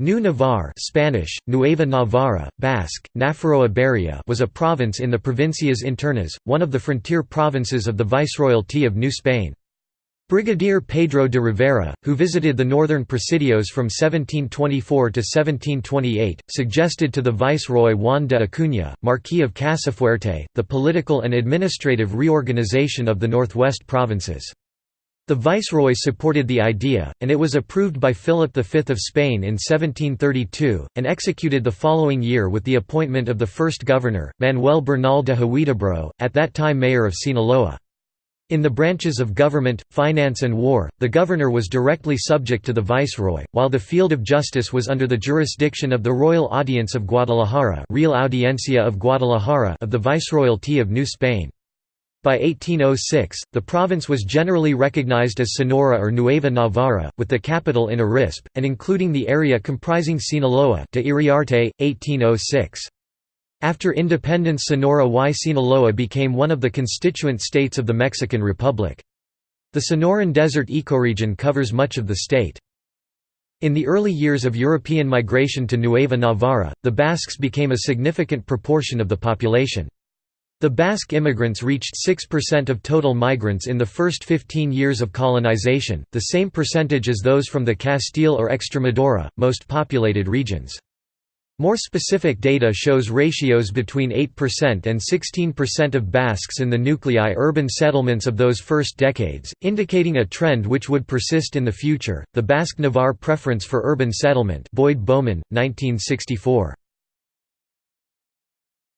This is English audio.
New Navarre Spanish, Nueva Navarra, Basque, Nafarroa Berria was a province in the Provincias Internas, one of the frontier provinces of the Viceroyalty of New Spain. Brigadier Pedro de Rivera, who visited the northern presidios from 1724 to 1728, suggested to the viceroy Juan de Acuña, Marquis of Casafuerte, the political and administrative reorganization of the northwest provinces. The viceroy supported the idea, and it was approved by Philip V of Spain in 1732, and executed the following year with the appointment of the first governor, Manuel Bernal de Huidobro, at that time mayor of Sinaloa. In the branches of government, finance and war, the governor was directly subject to the viceroy, while the field of justice was under the jurisdiction of the Royal Audience of Guadalajara Real Audiencia of Guadalajara of the Viceroyalty of New Spain. By 1806, the province was generally recognized as Sonora or Nueva Navarra, with the capital in Arispe, and including the area comprising Sinaloa de Iriarte, 1806. After independence Sonora y Sinaloa became one of the constituent states of the Mexican Republic. The Sonoran Desert ecoregion covers much of the state. In the early years of European migration to Nueva Navarra, the Basques became a significant proportion of the population. The Basque immigrants reached 6% of total migrants in the first 15 years of colonization, the same percentage as those from the Castile or Extremadura, most populated regions. More specific data shows ratios between 8% and 16% of Basques in the nuclei urban settlements of those first decades, indicating a trend which would persist in the future. The Basque Navarre preference for urban settlement, Boyd Bowman, 1964.